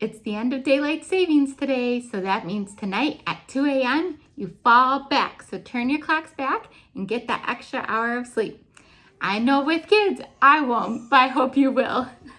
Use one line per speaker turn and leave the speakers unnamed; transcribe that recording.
It's the end of daylight savings today, so that means tonight at 2 a.m. you fall back. So turn your clocks back and get that extra hour of sleep. I know with kids, I won't, but I hope you will.